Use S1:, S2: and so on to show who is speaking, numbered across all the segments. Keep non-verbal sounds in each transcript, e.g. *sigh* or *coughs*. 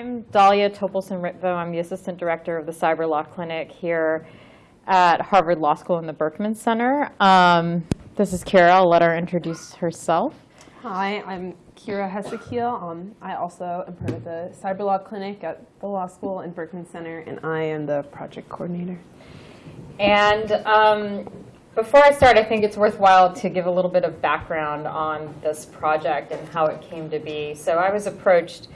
S1: I'm Dalia Topelson-Ritvo. I'm the Assistant Director of the Cyber Law Clinic here at Harvard Law School in the Berkman Center. Um, this is Kira. I'll let her introduce herself.
S2: Hi, I'm Kira Hessekiel. Um, I also am part of the Cyber Law Clinic at the Law School in Berkman Center, and I am the project coordinator.
S1: And um, before I start, I think it's worthwhile to give a little bit of background on this project and how it came to be. So I was approached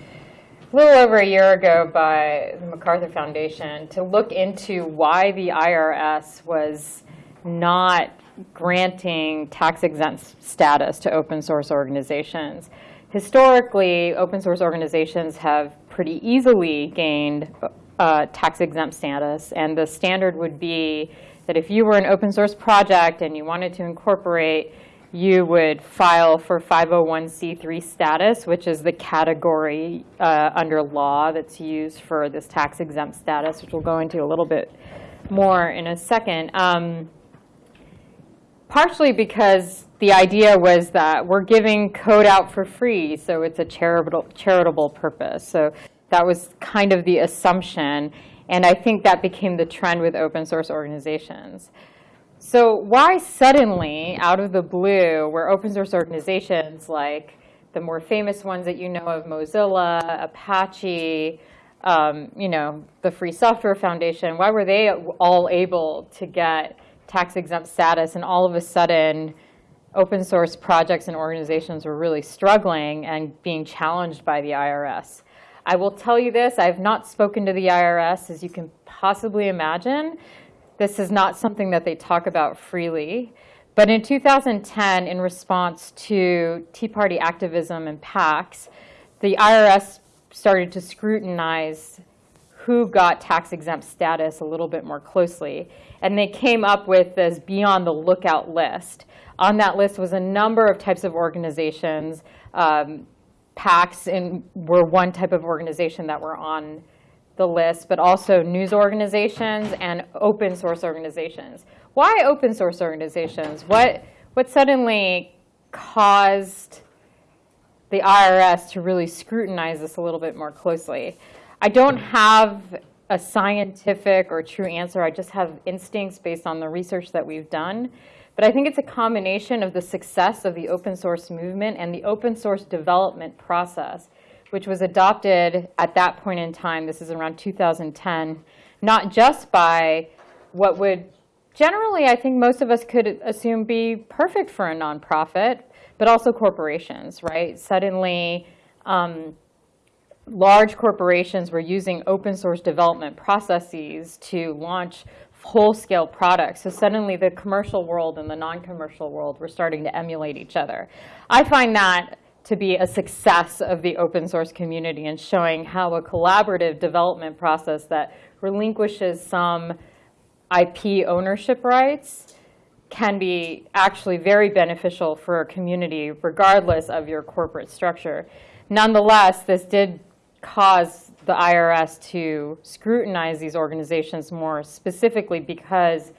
S1: little over a year ago by the MacArthur Foundation to look into why the IRS was not granting tax-exempt status to open source organizations. Historically, open source organizations have pretty easily gained uh, tax-exempt status, and the standard would be that if you were an open source project and you wanted to incorporate, you would file for 501c3 status, which is the category uh, under law that's used for this tax-exempt status, which we'll go into a little bit more in a second. Um, partially because the idea was that we're giving code out for free, so it's a charitable, charitable purpose. So that was kind of the assumption. And I think that became the trend with open source organizations. So why suddenly, out of the blue, were open source organizations like the more famous ones that you know of, Mozilla, Apache, um, you know, the Free Software Foundation, why were they all able to get tax-exempt status and all of a sudden open source projects and organizations were really struggling and being challenged by the IRS? I will tell you this, I have not spoken to the IRS, as you can possibly imagine. This is not something that they talk about freely. But in 2010, in response to Tea Party activism and PACs, the IRS started to scrutinize who got tax-exempt status a little bit more closely. And they came up with this be on the lookout list. On that list was a number of types of organizations, um, PACs in, were one type of organization that were on the list, but also news organizations and open source organizations. Why open source organizations? What, what suddenly caused the IRS to really scrutinize this a little bit more closely? I don't have a scientific or true answer. I just have instincts based on the research that we've done. But I think it's a combination of the success of the open source movement and the open source development process, which was adopted at that point in time, this is around 2010, not just by what would generally, I think most of us could assume be perfect for a nonprofit, but also corporations, right? Suddenly, um, large corporations were using open source development processes to launch whole-scale products. So suddenly the commercial world and the non-commercial world were starting to emulate each other. I find that to be a success of the open source community and showing how a collaborative development process that relinquishes some IP ownership rights can be actually very beneficial for a community regardless of your corporate structure. Nonetheless, this did cause the IRS to scrutinize these organizations more specifically because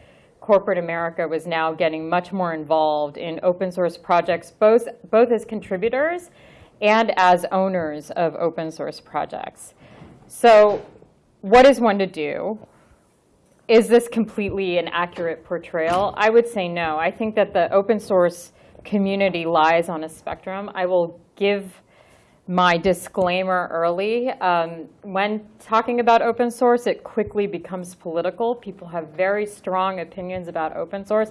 S1: corporate America was now getting much more involved in open source projects, both, both as contributors and as owners of open source projects. So what is one to do? Is this completely an accurate portrayal? I would say no. I think that the open source community lies on a spectrum. I will give my disclaimer early. Um, when talking about open source, it quickly becomes political. People have very strong opinions about open source.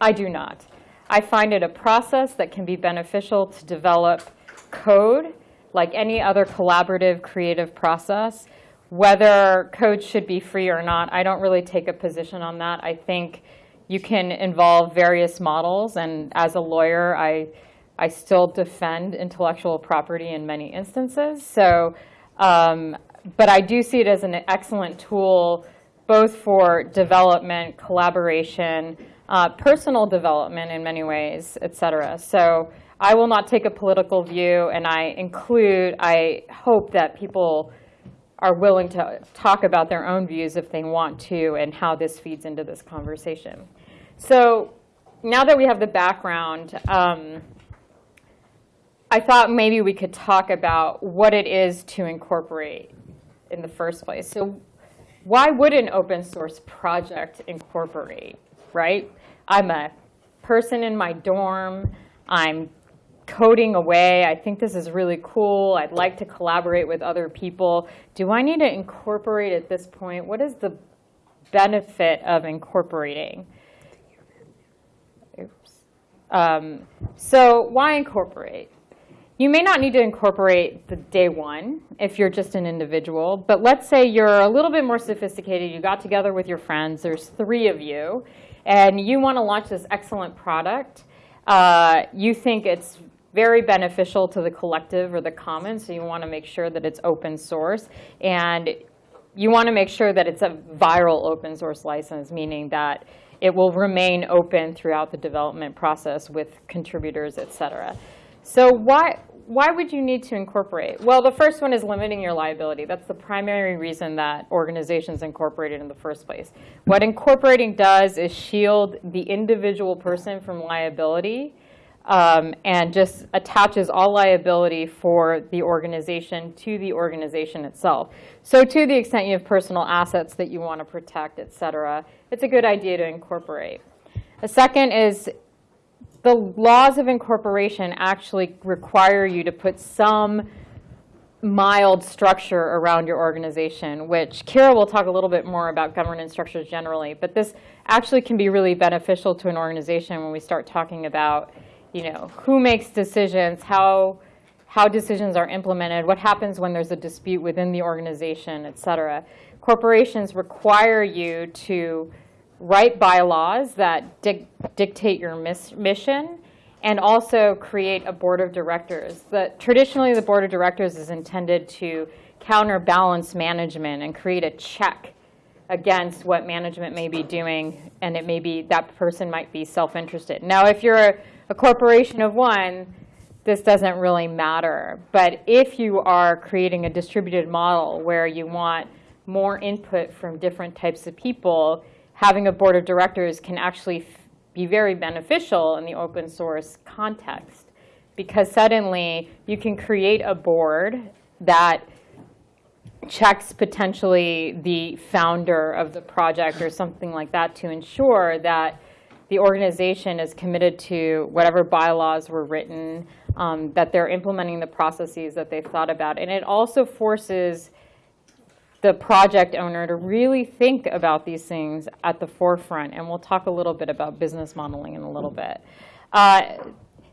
S1: I do not. I find it a process that can be beneficial to develop code like any other collaborative creative process. Whether code should be free or not, I don't really take a position on that. I think you can involve various models, and as a lawyer, I I still defend intellectual property in many instances. So, um, but I do see it as an excellent tool both for development, collaboration, uh, personal development in many ways, et cetera. So I will not take a political view, and I include, I hope that people are willing to talk about their own views if they want to and how this feeds into this conversation. So now that we have the background, um, I thought maybe we could talk about what it is to incorporate in the first place. So why would an open source project incorporate, right? I'm a person in my dorm, I'm coding away, I think this is really cool, I'd like to collaborate with other people. Do I need to incorporate at this point? What is the benefit of incorporating? Oops. Um, so why incorporate? You may not need to incorporate the day one if you're just an individual, but let's say you're a little bit more sophisticated, you got together with your friends, there's three of you, and you want to launch this excellent product. Uh, you think it's very beneficial to the collective or the commons, so you want to make sure that it's open source. And you want to make sure that it's a viral open source license, meaning that it will remain open throughout the development process with contributors, et cetera. So why, why would you need to incorporate? Well, the first one is limiting your liability. That's the primary reason that organizations incorporated in the first place. What incorporating does is shield the individual person from liability um, and just attaches all liability for the organization to the organization itself. So to the extent you have personal assets that you want to protect, et cetera, it's a good idea to incorporate. The second is the laws of incorporation actually require you to put some mild structure around your organization, which Kira will talk a little bit more about governance structures generally, but this actually can be really beneficial to an organization when we start talking about you know, who makes decisions, how, how decisions are implemented, what happens when there's a dispute within the organization, et cetera. Corporations require you to write bylaws that dic dictate your mission and also create a board of directors. The, traditionally, the board of directors is intended to counterbalance management and create a check against what management may be doing, and it may be that person might be self-interested. Now, if you're a, a corporation of one, this doesn't really matter. But if you are creating a distributed model where you want more input from different types of people, having a board of directors can actually be very beneficial in the open source context. Because suddenly you can create a board that checks potentially the founder of the project or something like that to ensure that the organization is committed to whatever bylaws were written, um, that they're implementing the processes that they've thought about. And it also forces the project owner to really think about these things at the forefront. And we'll talk a little bit about business modeling in a little bit. Uh,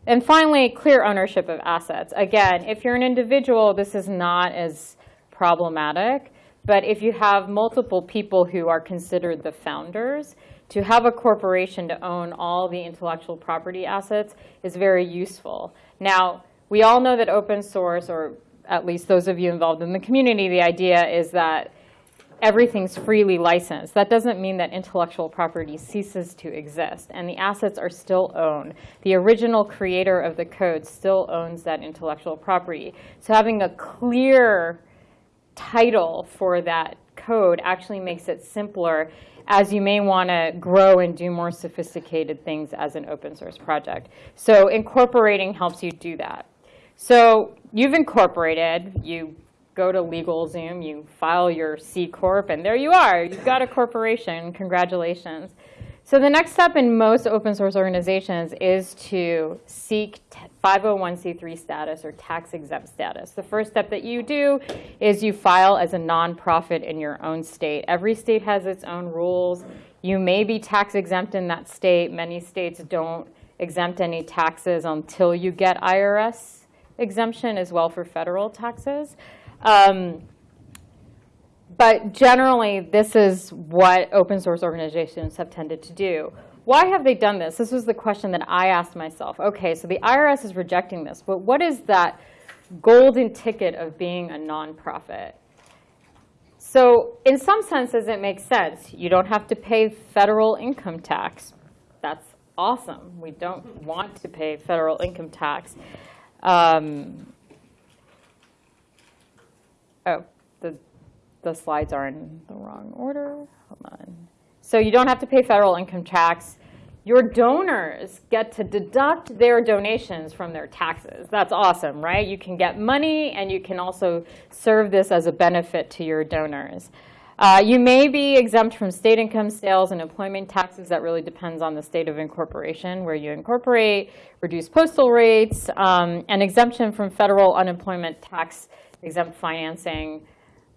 S1: and finally, clear ownership of assets. Again, if you're an individual, this is not as problematic. But if you have multiple people who are considered the founders, to have a corporation to own all the intellectual property assets is very useful. Now, we all know that open source, or at least those of you involved in the community, the idea is that everything's freely licensed. That doesn't mean that intellectual property ceases to exist, and the assets are still owned. The original creator of the code still owns that intellectual property. So having a clear title for that code actually makes it simpler as you may want to grow and do more sophisticated things as an open source project. So incorporating helps you do that. So you've incorporated, you go to LegalZoom, you file your C Corp, and there you are. You've got a corporation. Congratulations. So the next step in most open source organizations is to seek 501c3 status or tax exempt status. The first step that you do is you file as a nonprofit in your own state. Every state has its own rules. You may be tax exempt in that state. Many states don't exempt any taxes until you get IRS exemption as well for federal taxes. Um, but generally, this is what open source organizations have tended to do. Why have they done this? This was the question that I asked myself. Okay, so the IRS is rejecting this, but what is that golden ticket of being a nonprofit? So in some senses, it makes sense. You don't have to pay federal income tax. That's awesome. We don't want to pay federal income tax. Um, oh, the the slides are in the wrong order. Hold on. So you don't have to pay federal income tax. your donors get to deduct their donations from their taxes. That's awesome, right? You can get money and you can also serve this as a benefit to your donors. Uh, you may be exempt from state income, sales, and employment taxes. That really depends on the state of incorporation, where you incorporate, reduce postal rates, um, and exemption from federal unemployment tax exempt financing.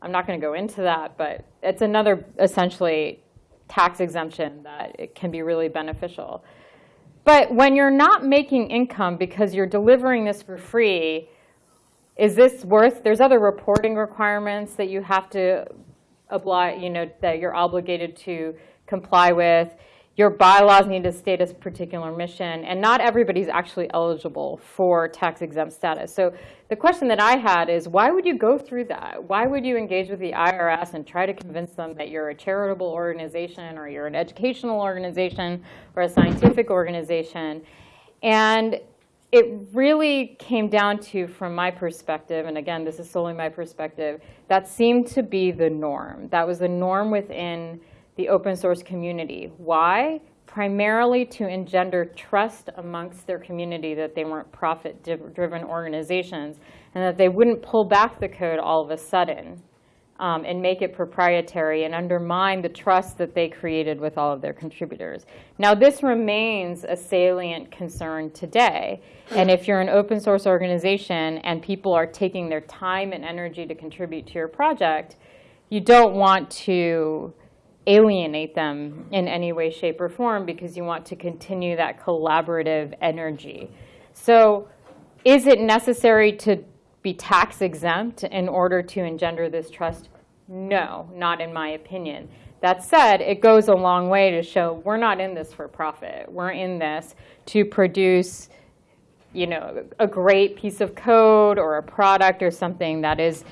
S1: I'm not going to go into that, but it's another essentially tax exemption that it can be really beneficial. But when you're not making income because you're delivering this for free, is this worth, there's other reporting requirements that you have to you know, that you're obligated to comply with. Your bylaws need to state a particular mission, and not everybody's actually eligible for tax exempt status. So the question that I had is, why would you go through that? Why would you engage with the IRS and try to convince them that you're a charitable organization or you're an educational organization or a scientific organization? And it really came down to, from my perspective, and again, this is solely my perspective, that seemed to be the norm. That was the norm within the open source community. Why? Primarily to engender trust amongst their community that they weren't profit-driven organizations and that they wouldn't pull back the code all of a sudden um, and make it proprietary and undermine the trust that they created with all of their contributors. Now, this remains a salient concern today. And if you're an open source organization and people are taking their time and energy to contribute to your project, you don't want to alienate them in any way, shape, or form because you want to continue that collaborative energy. So is it necessary to be tax exempt in order to engender this trust? No, not in my opinion. That said, it goes a long way to show we're not in this for profit. We're in this to produce you know, a great piece of code or a product or something that is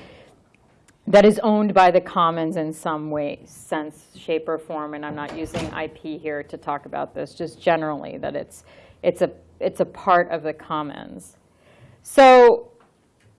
S1: that is owned by the commons in some way, sense, shape, or form. And I'm not using IP here to talk about this, just generally that it's, it's, a, it's a part of the commons. So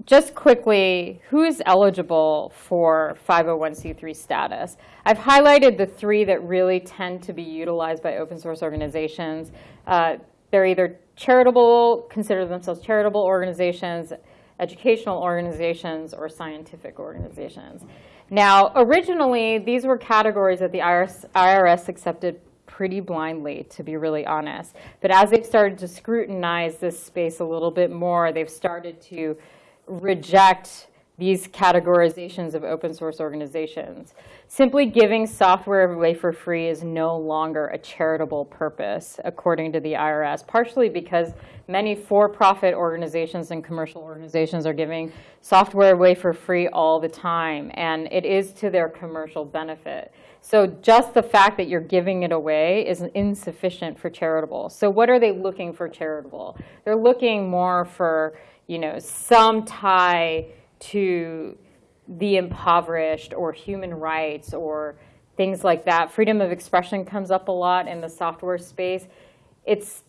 S1: just quickly, who is eligible for 501c3 status? I've highlighted the three that really tend to be utilized by open source organizations. Uh, they're either charitable, consider themselves charitable organizations, educational organizations or scientific organizations. Now, originally, these were categories that the IRS, IRS accepted pretty blindly, to be really honest. But as they've started to scrutinize this space a little bit more, they've started to reject these categorizations of open source organizations. Simply giving software away for free is no longer a charitable purpose, according to the IRS, partially because many for-profit organizations and commercial organizations are giving software away for free all the time, and it is to their commercial benefit. So just the fact that you're giving it away is insufficient for charitable. So what are they looking for charitable? They're looking more for you know, some tie to the impoverished or human rights or things like that. Freedom of expression comes up a lot in the software space. It's,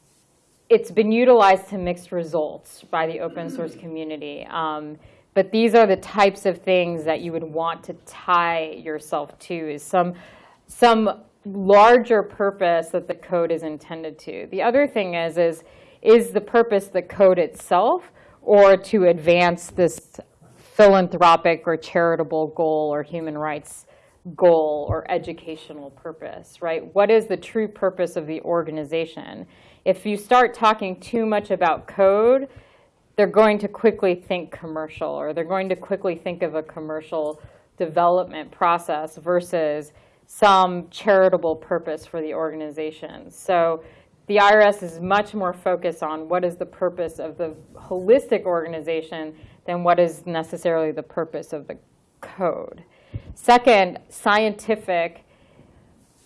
S1: it's been utilized to mixed results by the open source community. Um, but these are the types of things that you would want to tie yourself to is some, some larger purpose that the code is intended to. The other thing is, is, is the purpose the code itself or to advance this philanthropic or charitable goal or human rights goal or educational purpose, right? What is the true purpose of the organization? If you start talking too much about code, they're going to quickly think commercial or they're going to quickly think of a commercial development process versus some charitable purpose for the organization. So the IRS is much more focused on what is the purpose of the holistic organization than what is necessarily the purpose of the code. Second, scientific.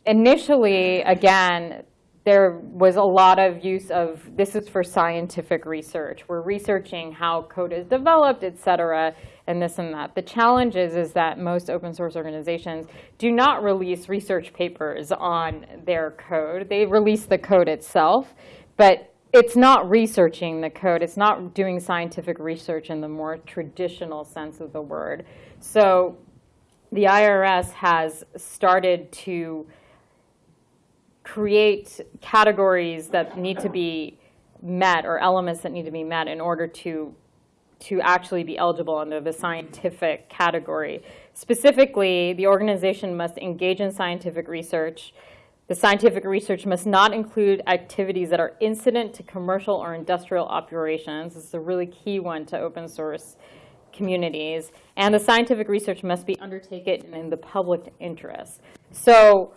S1: Initially, again, there was a lot of use of, this is for scientific research. We're researching how code is developed, et cetera, and this and that. The challenge is, is that most open source organizations do not release research papers on their code. They release the code itself, but it's not researching the code. It's not doing scientific research in the more traditional sense of the word. So the IRS has started to create categories that need to be met or elements that need to be met in order to to actually be eligible under the scientific category. Specifically, the organization must engage in scientific research. The scientific research must not include activities that are incident to commercial or industrial operations. This is a really key one to open source communities. And the scientific research must be undertaken in the public interest. So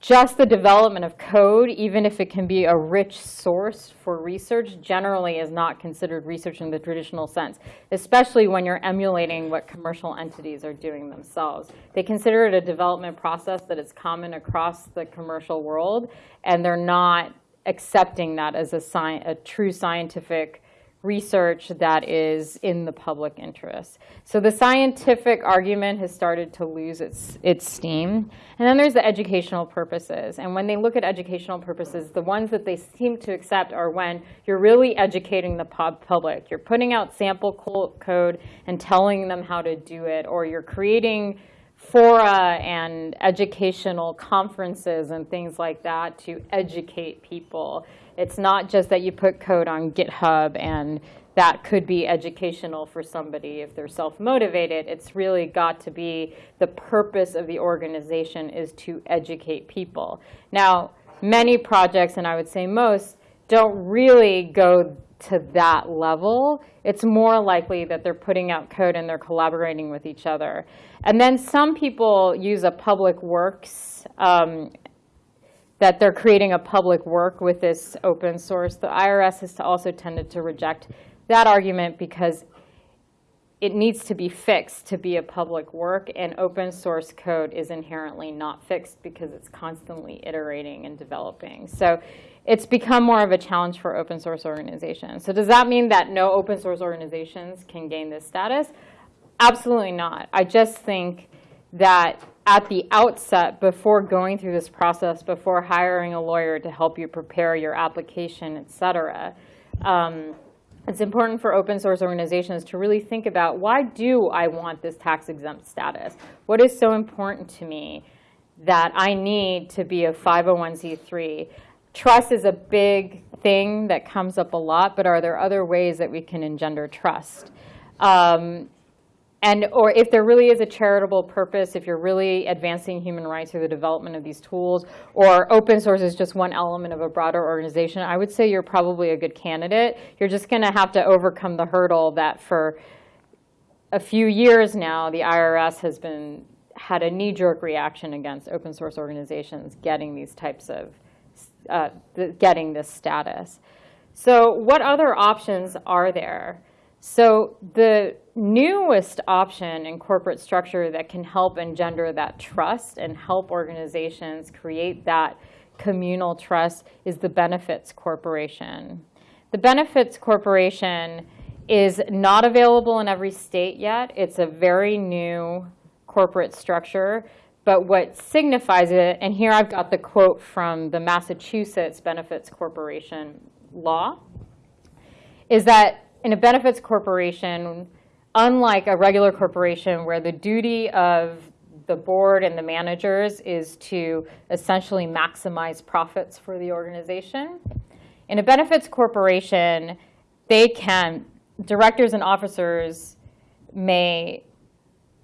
S1: just the development of code, even if it can be a rich source for research, generally is not considered research in the traditional sense, especially when you're emulating what commercial entities are doing themselves. They consider it a development process that is common across the commercial world, and they're not accepting that as a, a true scientific research that is in the public interest. So the scientific argument has started to lose its, its steam. And then there's the educational purposes. And when they look at educational purposes, the ones that they seem to accept are when you're really educating the public. You're putting out sample code and telling them how to do it, or you're creating fora and educational conferences and things like that to educate people. It's not just that you put code on GitHub and that could be educational for somebody if they're self-motivated. It's really got to be the purpose of the organization is to educate people. Now, many projects, and I would say most, don't really go to that level. It's more likely that they're putting out code and they're collaborating with each other. And then some people use a public works um, that they're creating a public work with this open source. The IRS has also tended to reject that argument because it needs to be fixed to be a public work, and open source code is inherently not fixed because it's constantly iterating and developing. So it's become more of a challenge for open source organizations. So does that mean that no open source organizations can gain this status? Absolutely not. I just think that at the outset, before going through this process, before hiring a lawyer to help you prepare your application, et cetera, um, it's important for open source organizations to really think about why do I want this tax exempt status? What is so important to me that I need to be a 501c3? Trust is a big thing that comes up a lot, but are there other ways that we can engender trust? Um, and or if there really is a charitable purpose, if you're really advancing human rights through the development of these tools, or open source is just one element of a broader organization, I would say you're probably a good candidate. You're just going to have to overcome the hurdle that for a few years now, the IRS has been had a knee-jerk reaction against open source organizations getting these types of uh, getting this status. So what other options are there? So the newest option in corporate structure that can help engender that trust and help organizations create that communal trust is the benefits corporation. The benefits corporation is not available in every state yet. It's a very new corporate structure. But what signifies it, and here I've got the quote from the Massachusetts Benefits Corporation law, is that in a benefits corporation, unlike a regular corporation where the duty of the board and the managers is to essentially maximize profits for the organization. In a benefits corporation, they can, directors and officers may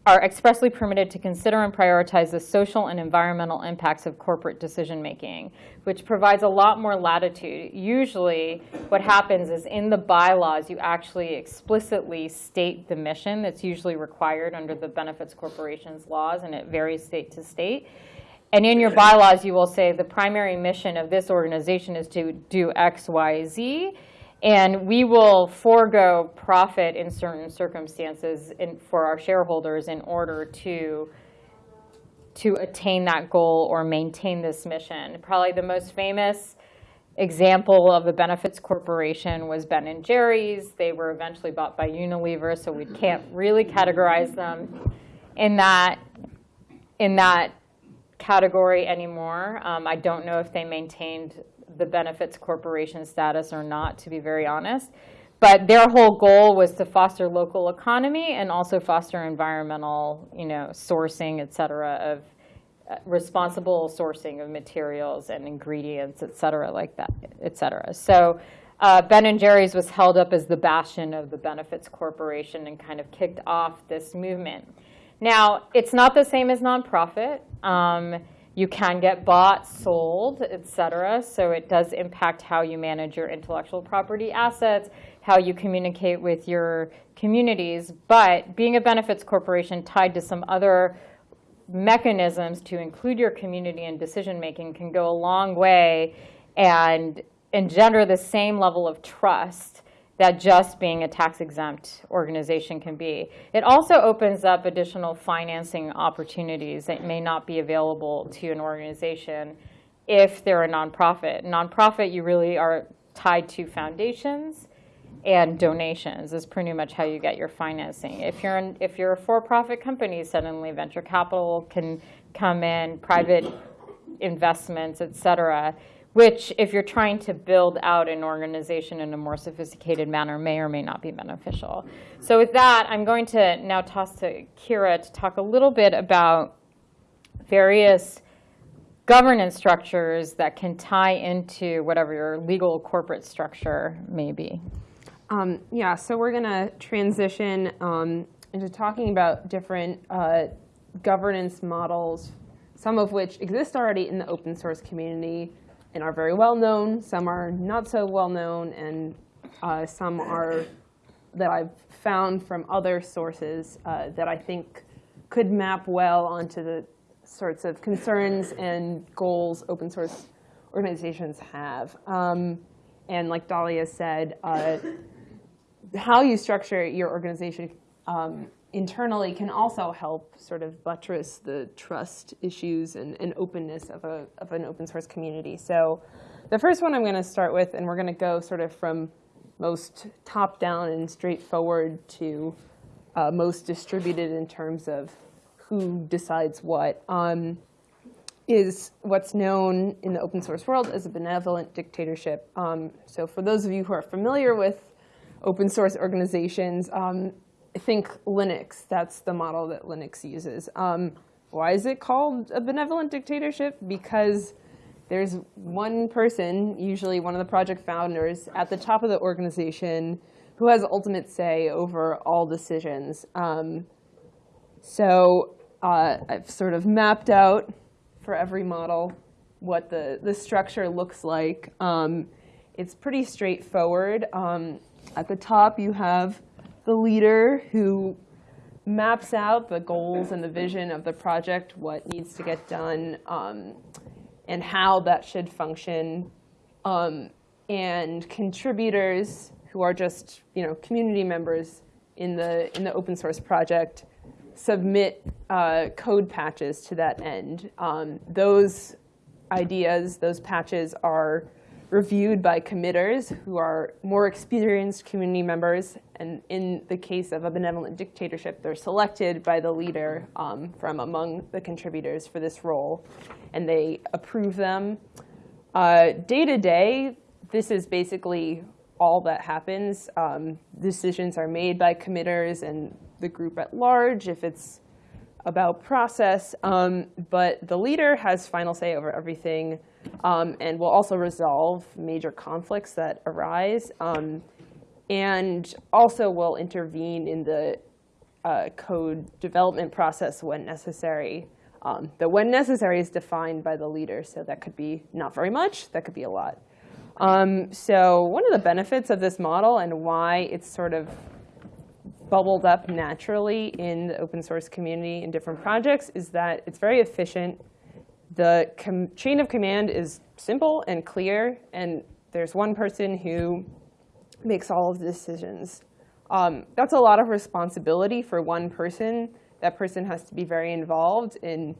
S1: are expressly permitted to consider and prioritize the social and environmental impacts of corporate decision making, which provides a lot more latitude. Usually what happens is in the bylaws, you actually explicitly state the mission that's usually required under the benefits corporations laws, and it varies state to state. And in your bylaws, you will say the primary mission of this organization is to do X, Y, Z. And we will forego profit in certain circumstances in, for our shareholders in order to, to attain that goal or maintain this mission. Probably the most famous example of a benefits corporation was Ben and Jerry's. They were eventually bought by Unilever, so we can't really categorize them in that, in that category anymore. Um, I don't know if they maintained the benefits corporation status or not, to be very honest. But their whole goal was to foster local economy and also foster environmental, you know, sourcing, et cetera, of, uh, responsible sourcing of materials and ingredients, et cetera, like that, et cetera. So uh, Ben and Jerry's was held up as the bastion of the benefits corporation and kind of kicked off this movement. Now, it's not the same as nonprofit. Um, you can get bought, sold, et cetera. So it does impact how you manage your intellectual property assets, how you communicate with your communities. But being a benefits corporation tied to some other mechanisms to include your community in decision making can go a long way and engender the same level of trust that just being a tax exempt organization can be. It also opens up additional financing opportunities that may not be available to an organization if they're a nonprofit. Nonprofit, you really are tied to foundations and donations is pretty much how you get your financing. If you're an, if you're a for-profit company, suddenly venture capital can come in, private investments, et cetera which if you're trying to build out an organization in a more sophisticated manner may or may not be beneficial. So with that, I'm going to now toss to Kira to talk a little bit about various governance structures that can tie into whatever your legal corporate structure may be.
S2: Um, yeah, so we're going to transition um, into talking about different uh, governance models, some of which exist already in the open source community, and are very well known. Some are not so well known, and uh, some are that I've found from other sources uh, that I think could map well onto the sorts of concerns and goals open source organizations have. Um, and like Dalia said, uh, how you structure your organization um, internally can also help sort of buttress the trust issues and, and openness of, a, of an open source community. So the first one I'm going to start with, and we're going to go sort of from most top down and straightforward to uh, most distributed in terms of who decides what, um, is what's known in the open source world as a benevolent dictatorship. Um, so for those of you who are familiar with open source organizations, um, think Linux, that's the model that Linux uses. Um, why is it called a benevolent dictatorship? Because there's one person, usually one of the project founders, at the top of the organization who has ultimate say over all decisions. Um, so uh, I've sort of mapped out for every model what the, the structure looks like. Um, it's pretty straightforward. Um, at the top, you have the leader who maps out the goals and the vision of the project, what needs to get done, um, and how that should function. Um, and contributors who are just you know community members in the in the open source project submit uh, code patches to that end. Um, those ideas, those patches are reviewed by committers who are more experienced community members. And in the case of a benevolent dictatorship, they're selected by the leader um, from among the contributors for this role, and they approve them. Uh, day to day, this is basically all that happens. Um, decisions are made by committers and the group at large. If it's about process, um, but the leader has final say over everything um, and will also resolve major conflicts that arise um, and also will intervene in the uh, code development process when necessary. Um, the when necessary is defined by the leader, so that could be not very much, that could be a lot. Um, so one of the benefits of this model and why it's sort of bubbled up naturally in the open source community in different projects is that it's very efficient. The chain of command is simple and clear, and there's one person who makes all of the decisions. Um, that's a lot of responsibility for one person. That person has to be very involved in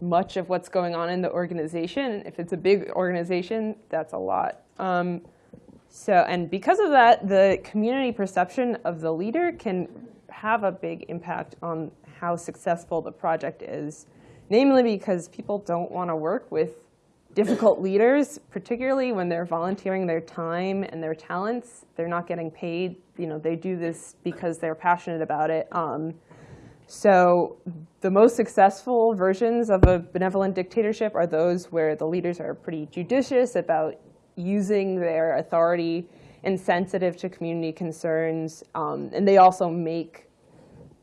S2: much of what's going on in the organization. If it's a big organization, that's a lot. Um, so, and because of that, the community perception of the leader can have a big impact on how successful the project is. Namely because people don't want to work with difficult *coughs* leaders, particularly when they're volunteering their time and their talents. They're not getting paid. You know, they do this because they're passionate about it. Um, So the most successful versions of a benevolent dictatorship are those where the leaders are pretty judicious about using their authority and sensitive to community concerns. Um, and they also make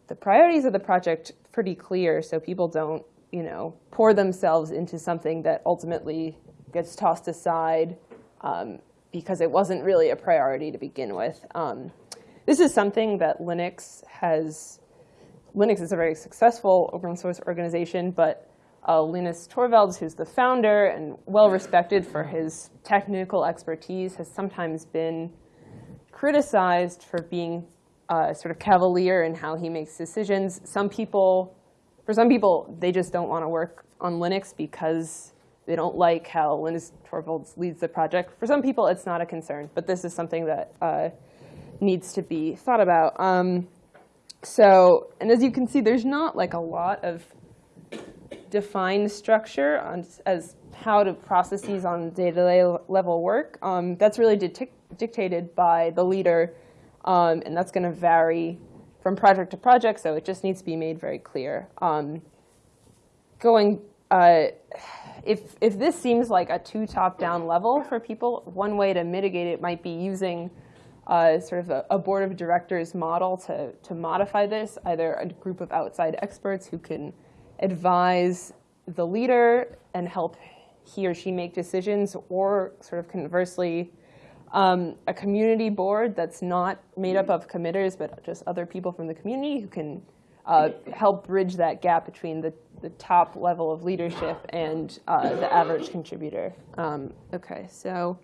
S2: the priorities of the project pretty clear so people don't, you know, pour themselves into something that ultimately gets tossed aside um, because it wasn't really a priority to begin with. Um, this is something that Linux has, Linux is a very successful open source organization, but uh, Linus Torvalds, who's the founder and well respected for his technical expertise, has sometimes been criticized for being uh, sort of cavalier in how he makes decisions. Some people, for some people, they just don't want to work on Linux because they don't like how Linus Torvalds leads the project. For some people, it's not a concern, but this is something that uh, needs to be thought about. Um, so, and as you can see, there's not like a lot of defined structure on, as how to processes on day-to-day level work. Um, that's really dictated by the leader, um, and that's going to vary from project to project, so it just needs to be made very clear. Um, going, uh, if, if this seems like a too top-down level for people, one way to mitigate it might be using uh, sort of a, a, board of directors model to, to modify this, either a group of outside experts who can advise the leader and help he or she make decisions, or sort of conversely, um, a community board that's not made up of committers, but just other people from the community who can uh, help bridge that gap between the, the top level of leadership and uh, the average contributor. Um, OK, so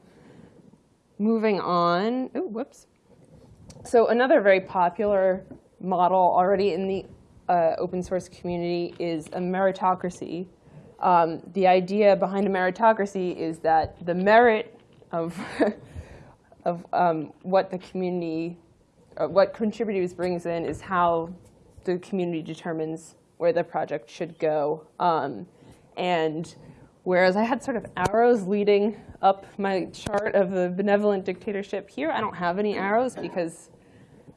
S2: moving on. Oh, whoops. So another very popular model already in the uh, open source community is a meritocracy. Um, the idea behind a meritocracy is that the merit of, *laughs* of um, what the community, uh, what contributors brings in is how the community determines where the project should go. Um, and whereas I had sort of arrows leading up my chart of the benevolent dictatorship here, I don't have any arrows because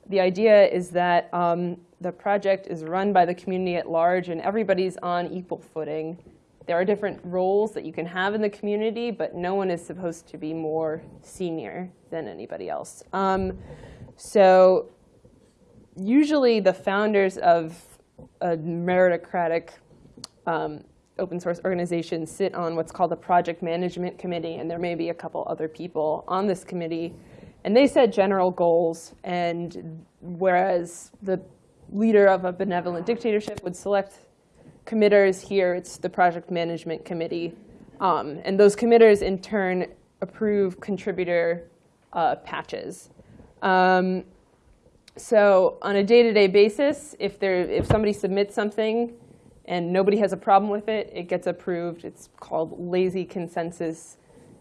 S2: the idea is that um, the project is run by the community at large and everybody's on equal footing. There are different roles that you can have in the community, but no one is supposed to be more senior than anybody else. Um, so usually the founders of a meritocratic um, open source organization sit on what's called a project management committee, and there may be a couple other people on this committee. And they set general goals, and whereas the leader of a benevolent dictatorship would select committers. Here, it's the project management committee. Um, and those committers, in turn, approve contributor uh, patches. Um, so on a day-to-day -day basis, if, there, if somebody submits something and nobody has a problem with it, it gets approved. It's called lazy consensus.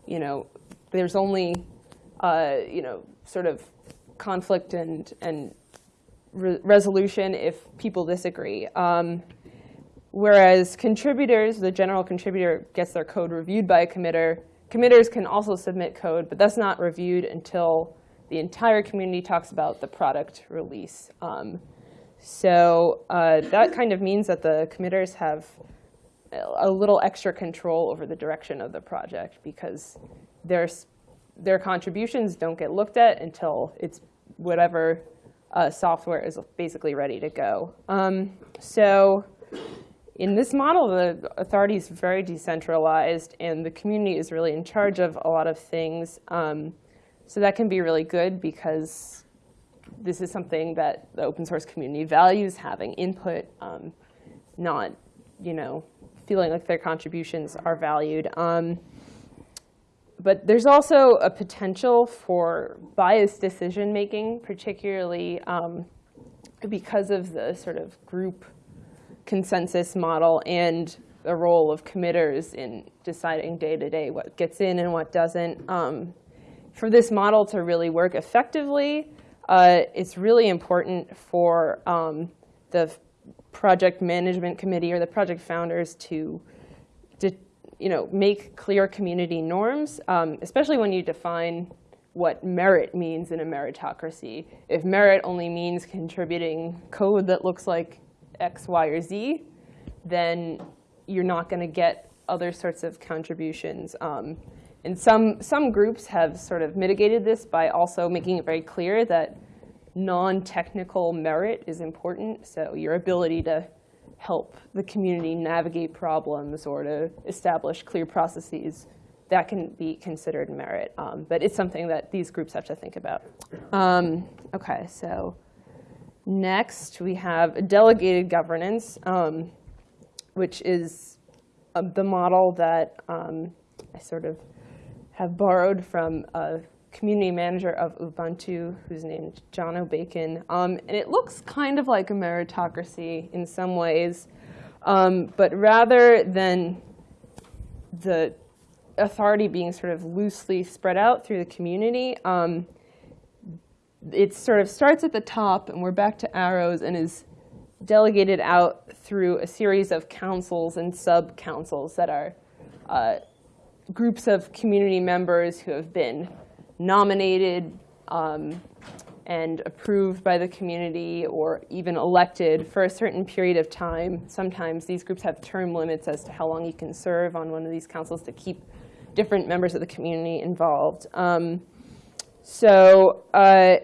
S2: You know, there's only, uh, you know, sort of conflict and, and re resolution if people disagree. Um, whereas contributors, the general contributor gets their code reviewed by a committer. Committers can also submit code, but that's not reviewed until the entire community talks about the product release. Um, so uh, that kind of means that the committers have a little extra control over the direction of the project because their, their contributions don't get looked at until it's whatever uh, software is basically ready to go. Um, so in this model, the authority is very decentralized, and the community is really in charge of a lot of things. Um, so that can be really good because this is something that the open source community values, having input, um, not you know, feeling like their contributions are valued. Um, but there's also a potential for biased decision making, particularly um, because of the sort of group consensus model and the role of committers in deciding day to day what gets in and what doesn't. Um, for this model to really work effectively, uh, it's really important for um, the project management committee or the project founders to you know, make clear community norms, um, especially when you define what merit means in a meritocracy. If merit only means contributing code that looks like X, Y, or Z, then you're not going to get other sorts of contributions. Um, and some, some groups have sort of mitigated this by also making it very clear that non-technical merit is important. So your ability to help the community navigate problems or to establish clear processes, that can be considered merit. Um, but it's something that these groups have to think about. Um, OK, so next we have delegated governance, um, which is uh, the model that um, I sort of have borrowed from a community manager of Ubuntu who's named Jono Bacon. Um, and it looks kind of like a meritocracy in some ways. Um, but rather than the authority being sort of loosely spread out through the community, um, it sort of starts at the top, and we're back to arrows, and is delegated out through a series of councils and sub-councils that are uh, groups of community members who have been nominated um, and approved by the community or even elected for a certain period of time. Sometimes these groups have term limits as to how long you can serve on one of these councils to keep different members of the community involved. Um, so uh,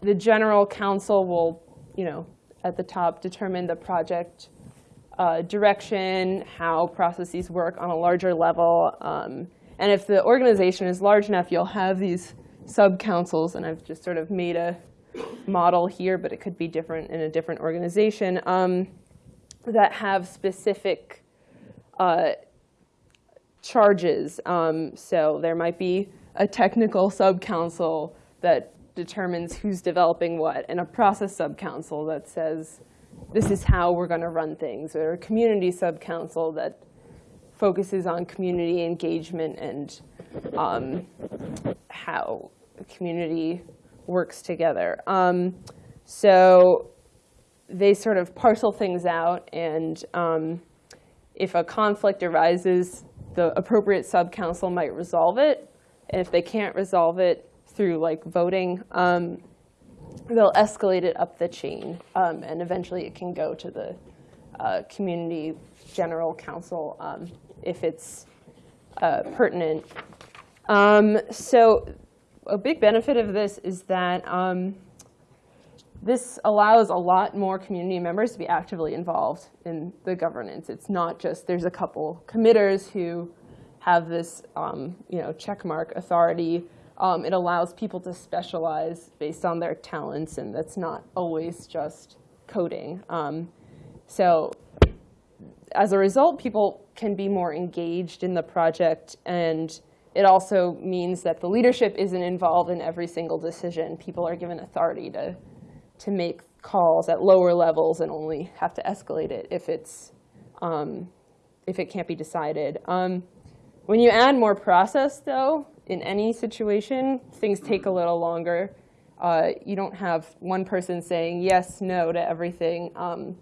S2: the general council will, you know, at the top determine the project uh, direction, how processes work on a larger level. Um, and if the organization is large enough, you'll have these sub-councils. And I've just sort of made a model here, but it could be different in a different organization, um, that have specific uh, charges. Um, so there might be a technical sub-council that determines who's developing what, and a process sub-council that says, this is how we're going to run things, or a community sub-council that focuses on community engagement and um, how the community works together. Um, so they sort of parcel things out, and um, if a conflict arises, the appropriate sub-council might resolve it. And if they can't resolve it through like voting, um, they'll escalate it up the chain. Um, and eventually it can go to the uh, community general council um, if it's uh, pertinent. Um, so a big benefit of this is that um, this allows a lot more community members to be actively involved in the governance. It's not just there's a couple committers who have this um, you know, checkmark authority. Um, it allows people to specialize based on their talents, and that's not always just coding. Um, so as a result, people can be more engaged in the project, and it also means that the leadership isn't involved in every single decision. People are given authority to to make calls at lower levels and only have to escalate it if it's um, if it can't be decided. Um, when you add more process, though, in any situation, things take a little longer. Uh, you don't have one person saying yes, no to everything. Um,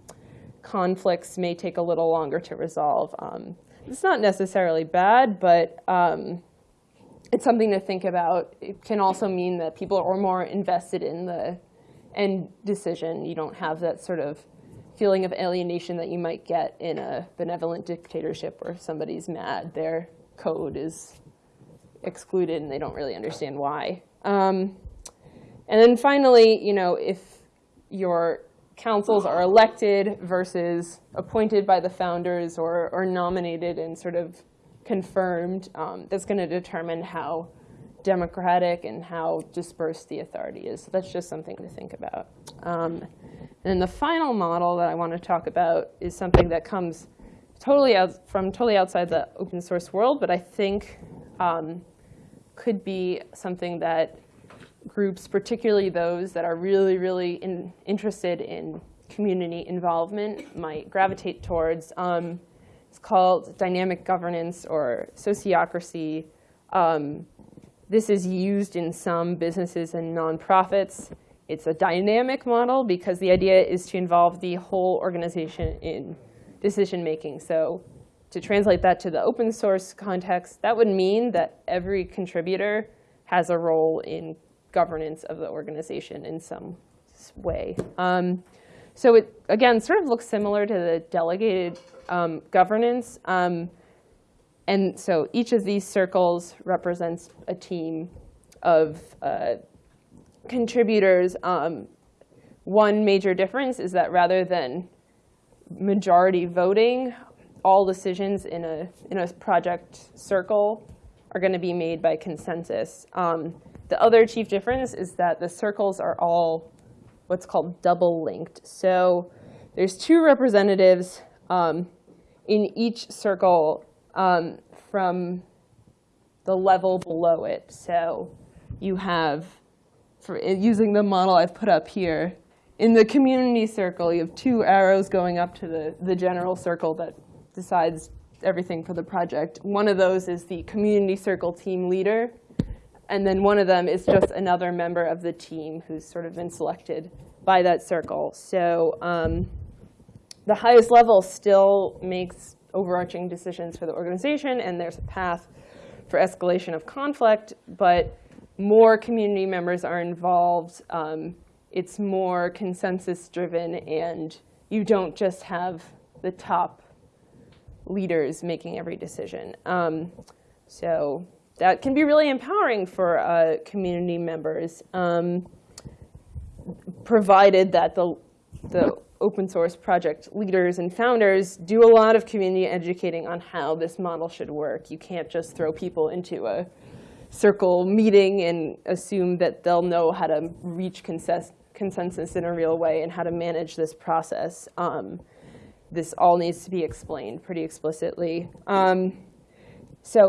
S2: conflicts may take a little longer to resolve. Um, it's not necessarily bad, but um, it's something to think about. It can also mean that people are more invested in the end decision. You don't have that sort of feeling of alienation that you might get in a benevolent dictatorship where somebody's mad. Their code is excluded and they don't really understand why. Um, and then finally, you know, if your councils are elected versus appointed by the founders or, or nominated and sort of confirmed, um, that's going to determine how democratic and how dispersed the authority is. So that's just something to think about. Um, and the final model that I want to talk about is something that comes totally out, from totally outside the open source world, but I think um, could be something that groups, particularly those that are really, really in, interested in community involvement, might gravitate towards. Um, it's called dynamic governance or sociocracy. Um, this is used in some businesses and nonprofits. It's a dynamic model because the idea is to involve the whole organization in decision making. So to translate that to the open source context, that would mean that every contributor has a role in governance of the organization in some way. Um, so it, again, sort of looks similar to the delegated um, governance. Um, and so each of these circles represents a team of uh, contributors. Um, one major difference is that rather than majority voting, all decisions in a, in a project circle are going to be made by consensus. Um, the other chief difference is that the circles are all what's called double linked. So there's two representatives um, in each circle um, from the level below it. So you have, for using the model I've put up here, in the community circle, you have two arrows going up to the, the general circle that decides everything for the project. One of those is the community circle team leader. And then one of them is just another member of the team who's sort of been selected by that circle. So um, the highest level still makes overarching decisions for the organization, and there's a path for escalation of conflict, but more community members are involved. Um, it's more consensus driven, and you don't just have the top leaders making every decision. Um, so that can be really empowering for uh, community members, um, provided that the, the open source project leaders and founders do a lot of community educating on how this model should work. You can't just throw people into a circle meeting and assume that they'll know how to reach consensus in a real way and how to manage this process. Um, this all needs to be explained pretty explicitly. Um, so,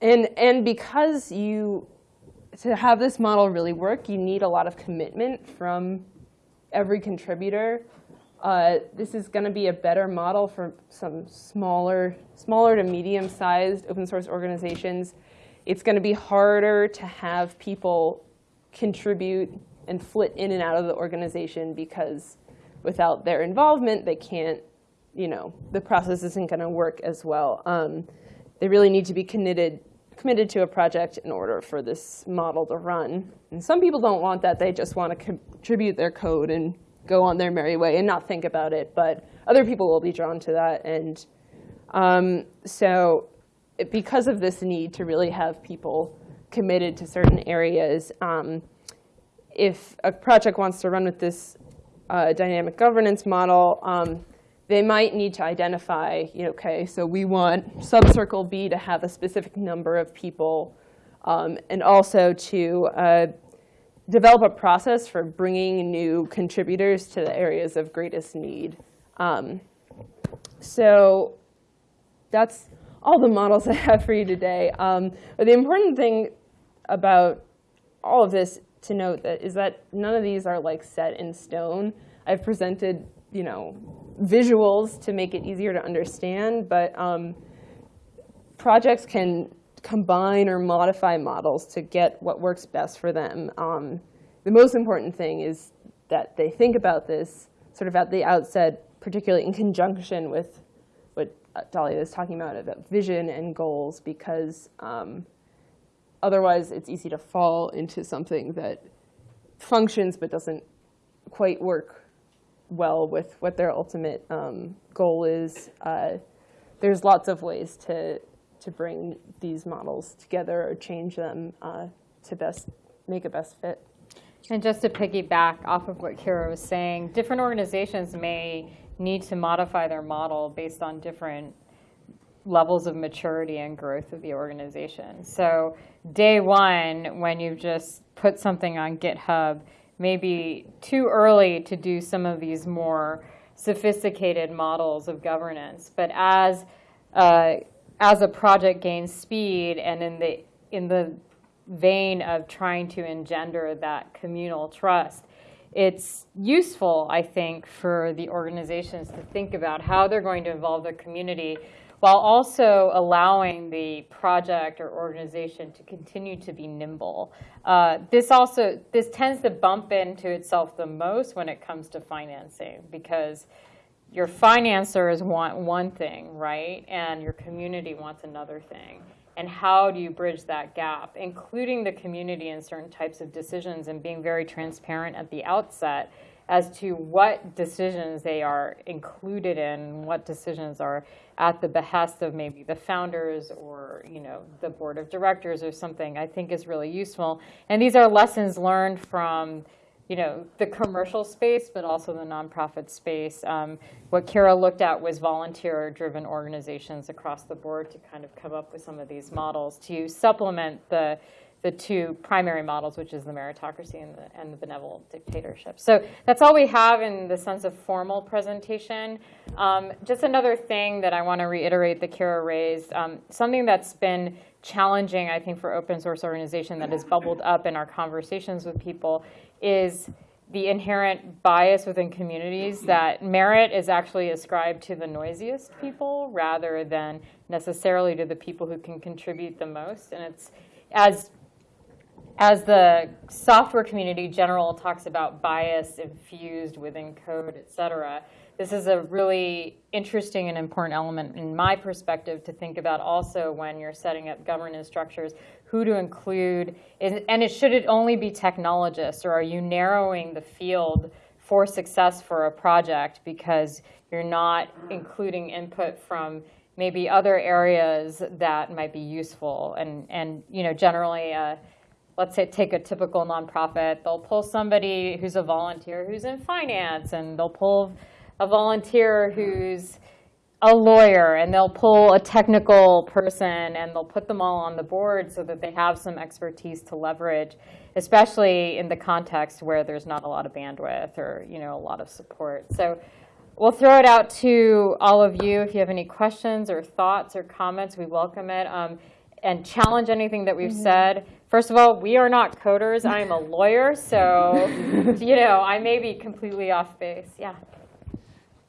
S2: and, and because you, to have this model really work, you need a lot of commitment from every contributor. Uh, this is going to be a better model for some smaller, smaller to medium-sized open source organizations. It's going to be harder to have people contribute and flit in and out of the organization because without their involvement, they can't, you know, the process isn't going to work as well. Um, they really need to be committed, committed to a project in order for this model to run. And some people don't want that. They just want to contribute their code and go on their merry way and not think about it. But other people will be drawn to that. And um, so because of this need to really have people committed to certain areas, um, if a project wants to run with this uh, dynamic governance model, um, they might need to identify, you know, okay, so we want subcircle B to have a specific number of people, um, and also to uh, develop a process for bringing new contributors to the areas of greatest need. Um, so that's all the models *laughs* I have for you today. Um, but the important thing about all of this to note that is that none of these are like set in stone. I've presented, you know, visuals to make it easier to understand, but um, projects can combine or modify models to get what works best for them. Um, the most important thing is that they think about this sort of at the outset, particularly in conjunction with what Dalia was talking about, about vision and goals, because um, Otherwise, it's easy to fall into something that functions but doesn't quite work well with what their ultimate um, goal is. Uh, there's lots of ways to, to bring these models together or change them uh, to best make a best fit.
S1: And just to piggyback off of what Kira was saying, different organizations may need to modify their model based on different levels of maturity and growth of the organization. So day one, when you've just put something on GitHub, maybe too early to do some of these more sophisticated models of governance. But as uh, as a project gains speed and in the in the vein of trying to engender that communal trust, it's useful, I think, for the organizations to think about how they're going to involve their community while also allowing the project or organization to continue to be nimble. Uh, this also, this tends to bump into itself the most when it comes to financing because your financiers want one thing, right? And your community wants another thing. And how do you bridge that gap, including the community in certain types of decisions and being very transparent at the outset as to what decisions they are included in, what decisions are at the behest of maybe the founders or, you know, the board of directors or something, I think is really useful. And these are lessons learned from, you know, the commercial space, but also the nonprofit space. Um, what Kira looked at was volunteer-driven organizations across the board to kind of come up with some of these models to supplement the the two primary models, which is the meritocracy and the, and the benevolent dictatorship. So that's all we have in the sense of formal presentation. Um, just another thing that I want to reiterate that Kira raised, um, something that's been challenging, I think, for open source organization that has bubbled up in our conversations with people is the inherent bias within communities that merit is actually ascribed to the noisiest people rather than necessarily to the people who can contribute the most. And it's as as the software community general talks about bias infused within code, et cetera, this is a really interesting and important element in my perspective to think about also when you're setting up governance structures, who to include, and it should it only be technologists, or are you narrowing the field for success for a project because you're not including input from maybe other areas that might be useful, and, and you know, generally, uh, let's say take a typical nonprofit, they'll pull somebody who's a volunteer who's in finance, and they'll pull a volunteer who's a lawyer, and they'll pull a technical person, and they'll put them all on the board so that they have some expertise to leverage, especially in the context where there's not a lot of bandwidth or you know a lot of support. So we'll throw it out to all of you. If you have any questions or thoughts or comments, we welcome it. Um, and challenge anything that we've mm-hmm. said. First of all, we are not coders. *laughs* I am a lawyer, so *laughs* you know I may be completely off base. Yeah.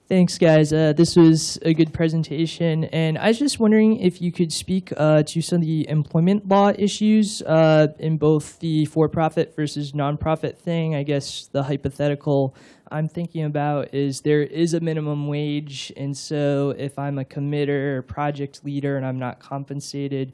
S3: Thanks, guys. Uh, this was a good presentation, and I was just wondering if you could speak uh, to some of the employment law issues uh, in both the for-profit versus nonprofit thing. I guess the hypothetical I'm thinking about is there is a minimum wage, and so if I'm a committer or project leader and I'm not compensated,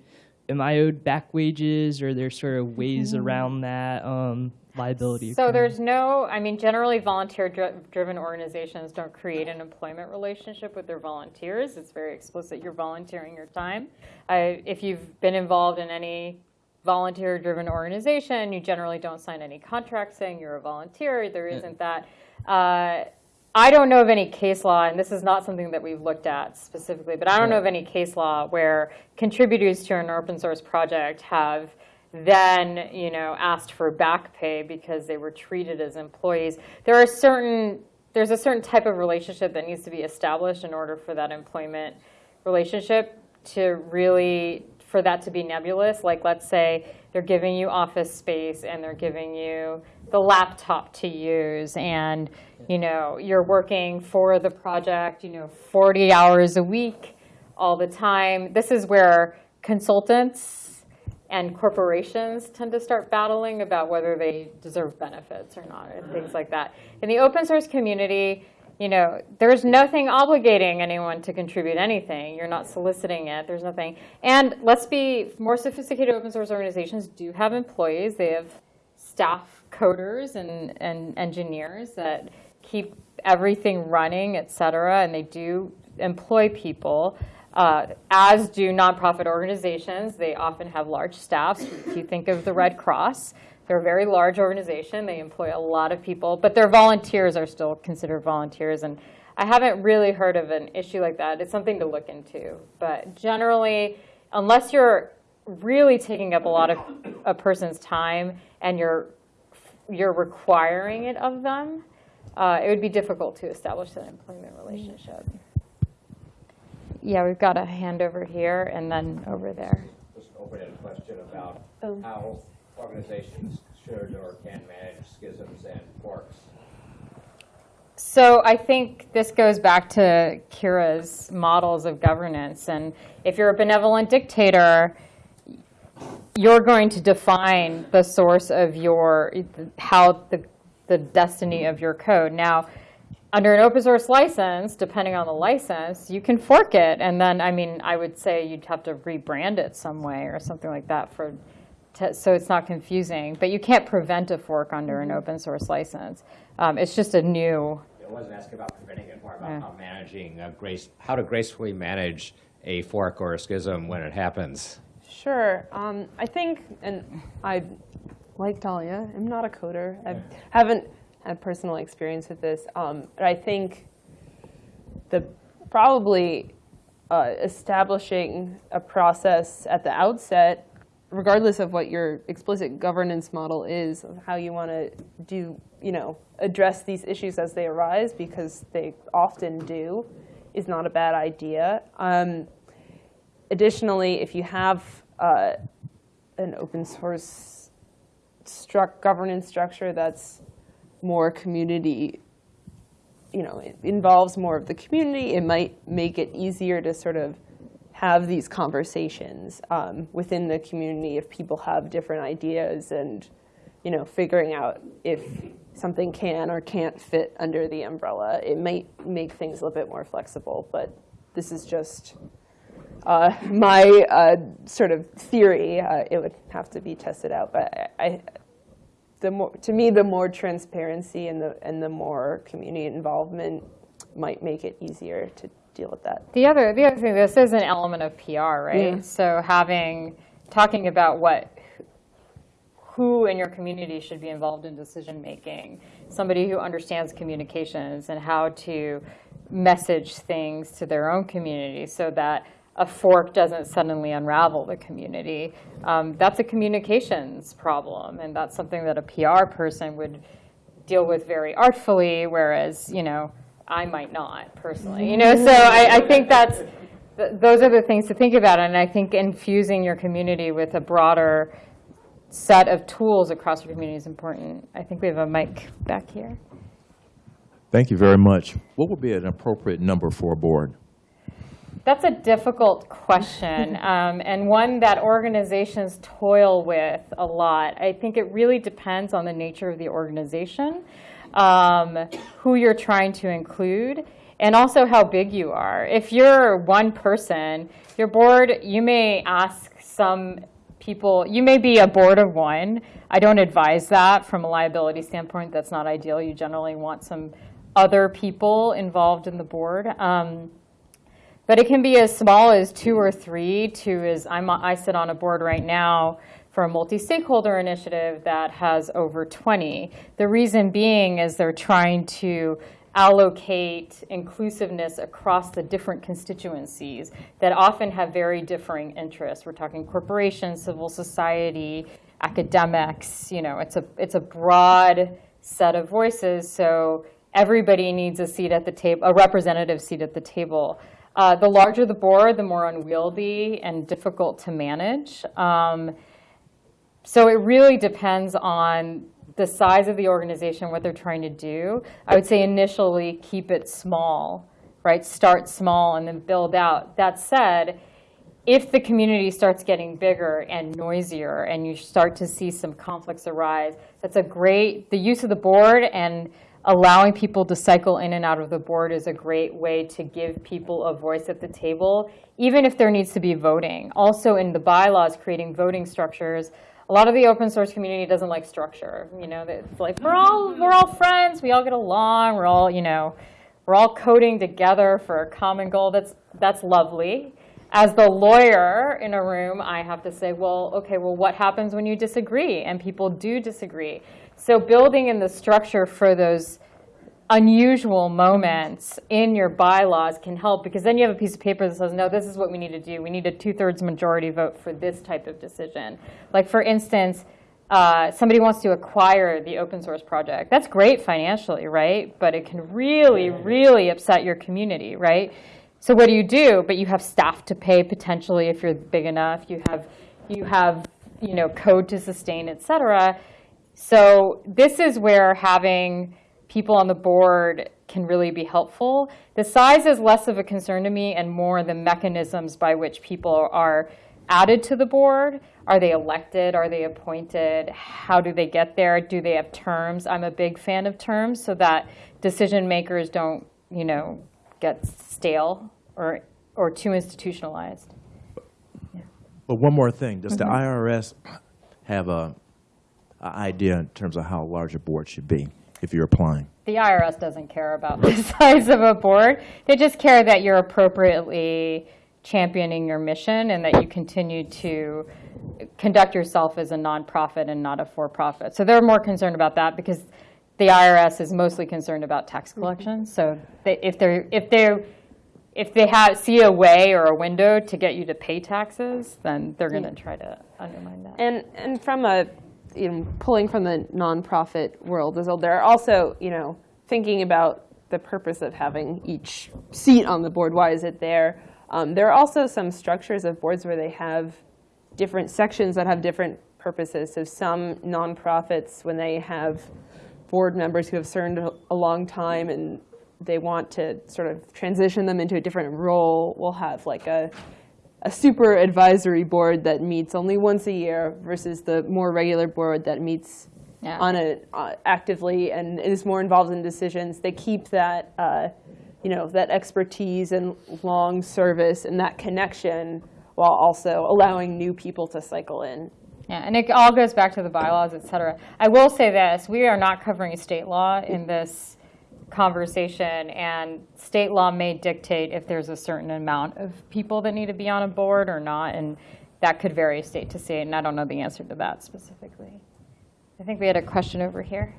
S3: am I owed back wages, or there's sort of ways mm-hmm. around that um, liability?
S1: So there's no, I mean, generally volunteer-driven organizations don't create an employment relationship with their volunteers. It's very explicit. You're volunteering your time. if you've been involved in any volunteer-driven organization, you generally don't sign any contract saying you're a volunteer. There isn't that. Uh, I don't know of any case law, and this is not something that we've looked at specifically, but I don't know of any case law where contributors to an open source project have then you know asked for back pay because they were treated as employees. There are certain there's a certain type of relationship that needs to be established in order for that employment relationship to really for that to be nebulous. Like let's say they're giving you office space and they're giving you the laptop to use and you know you're working for the project you know 40 hours a week all the time. This is where consultants and corporations tend to start battling about whether they deserve benefits or not and things like that. In the open source community you know there's nothing obligating anyone to contribute anything. You're not soliciting it. There's nothing. And let's be more sophisticated open source organizations do have employees. They have staff coders and, and engineers that keep everything running, et cetera, and they do employ people, uh, as do nonprofit organizations. They often have large staffs. If you think of the Red Cross, they're a very large organization. They employ a lot of people, but their volunteers are still considered volunteers. And I haven't really heard of an issue like that. It's something to look into. But generally, unless you're really taking up a lot of a person's time and you're you're requiring it of them, uh, it would be difficult to establish an employment relationship. Yeah, we've got a hand over here and then over there.
S4: Just an open-ended question about oh. how organizations should or can manage schisms and forks.
S1: So I think this goes back to Kira's models of governance. And if you're a benevolent dictator, you're going to define the source of your, how the, the destiny of your code. Now, under an open source license, depending on the license, you can fork it. And then, I mean, I would say you'd have to rebrand it some way or something like that for to, so it's not confusing. But you can't prevent a fork under an open source license. Um, it's just a new.
S4: It wasn't asking about preventing it, more
S1: Yeah.
S4: about how managing, grace, how to gracefully manage a fork or a schism when it happens.
S2: Sure. Um, I think, and I, like Dalia, I'm not a coder. I haven't had personal experience with this. Um, but I think the probably uh, establishing a process at the outset, regardless of what your explicit governance model is, of how you want to do, you know, address these issues as they arise, because they often do, is not a bad idea. Um, additionally, if you have uh, an open source struct governance structure that's more community, you know, it involves more of the community, it might make it easier to sort of have these conversations um, within the community if people have different ideas and, you know, figuring out if something can or can't fit under the umbrella. It might make things a little bit more flexible, but this is just uh, my uh, sort of theory. Uh, it would have to be tested out, but I, I, the more, to me, the more transparency and the and the more community involvement might make it easier to deal with that.
S1: The other, the other thing, this is an element of PR, right?
S2: Yeah.
S1: So having, talking about what, who in your community should be involved in decision making, somebody who understands communications and how to message things to their own community so that a fork doesn't suddenly unravel the community. Um, that's a communications problem, and that's something that a PR person would deal with very artfully, whereas, you know, I might not personally, you know, so I, I think that's, th- those are the things to think about, and I think infusing your community with a broader set of tools across your community is important. I think we have a mic back here.
S5: Thank you very much. What would be an appropriate number for a board?
S1: That's a difficult question, *laughs* um, and one that organizations toil with a lot. I think it really depends on the nature of the organization, um, who you're trying to include, and also how big you are. If you're one person, your board, you may ask some people, you may be a board of one. I don't advise that from a liability standpoint. That's not ideal. You generally want some other people involved in the board. Um, but it can be as small as two or three to as, I'm, I sit on a board right now for a multi-stakeholder initiative that has over 20. The reason being is they're trying to allocate inclusiveness across the different constituencies that often have very differing interests. We're talking corporations, civil society, academics, you know, it's a, it's a broad set of voices, so everybody needs a seat at the table, a representative seat at the table. Uh, the larger the board, the more unwieldy and difficult to manage. Um, so it really depends on the size of the organization, what they're trying to do. I would say initially keep it small, right? Start small and then build out. That said, if the community starts getting bigger and noisier and you start to see some conflicts arise, that's a great, the use of the board and allowing people to cycle in and out of the board is a great way to give people a voice at the table, even if there needs to be voting. Also in the bylaws, creating voting structures, a lot of the open source community doesn't like structure. You know, it's like we're all we're all friends, we all get along, we're all you know, we're all coding together for a common goal. That's that's lovely. As the lawyer in a room, I have to say, well, okay, well, what happens when you disagree? And people do disagree. So building in the structure for those unusual moments in your bylaws can help because then you have a piece of paper that says, no, this is what we need to do. We need a two-thirds majority vote for this type of decision. Like for instance, uh, somebody wants to acquire the open source project. That's great financially, right? But it can really, really upset your community, right? So what do you do? But you have staff to pay potentially if you're big enough. You have, you have, you know, code to sustain, et cetera. So this is where having people on the board can really be helpful. The size is less of a concern to me and more the mechanisms by which people are added to the board. Are they elected? Are they appointed? How do they get there? Do they have terms? I'm a big fan of terms so that decision makers don't, you know, get stale or, or too institutionalized.
S5: But one more thing, does the mm-hmm. IRS have a idea in terms of how large a board should be if you're applying?
S1: The IRS doesn't care about the *laughs* size of a board. They just care that you're appropriately championing your mission and that you continue to conduct yourself as a nonprofit and not a for-profit. So they're more concerned about that because the IRS is mostly concerned about tax mm-hmm. collection. So they, if they're if they if they have see a way or a window to get you to pay taxes, then they're going to try to undermine that.
S2: And and from a you know pulling from the nonprofit world as well, there are also you know thinking about the purpose of having each seat on the board. Why is it there? Um, there are also some structures of boards where they have different sections that have different purposes. So some nonprofits, when they have board members who have served a- a long time and they want to sort of transition them into a different role, will have like a a super advisory board that meets only once a year versus the more regular board that meets
S1: Yeah.
S2: on a uh, actively and is more involved in decisions. They keep that uh, you know that expertise and long service and that connection while also allowing new people to cycle in.
S1: Yeah, and it all goes back to the bylaws, et cetera. I will say this, we are not covering state law in this conversation, and state law may dictate if there's a certain amount of people that need to be on a board or not, and that could vary state to state, and I don't know the answer to that specifically. I think we had a question over here.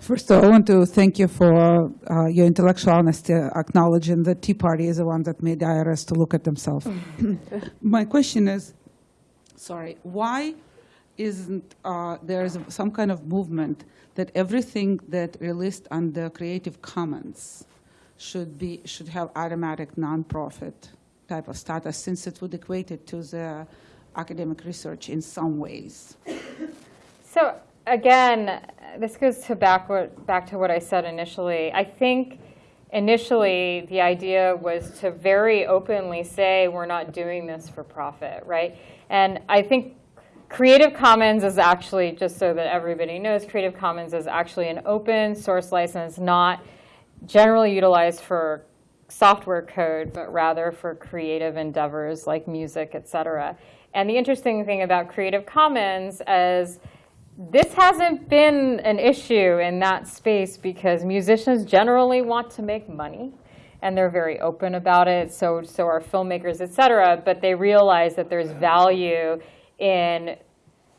S6: First of all, I want to thank you for uh, your intellectual honesty, acknowledging that Tea Party is the one that made the IRS to look at themselves. My question is, sorry, why isn't uh, there is some kind of movement that everything that released under Creative Commons should be should have automatic nonprofit type of status, since it would equate it to the academic research in some ways?
S1: So again, this goes to back, back to what I said initially. I think initially the idea was to very openly say we're not doing this for profit, right? And I think Creative Commons is actually, just so that everybody knows, Creative Commons is actually an open source license, not generally utilized for software code, but rather for creative endeavors like music, et cetera. And the interesting thing about Creative Commons is this hasn't been an issue in that space because musicians generally want to make money and they're very open about it. So, so are filmmakers, et cetera. But they realize that there's value in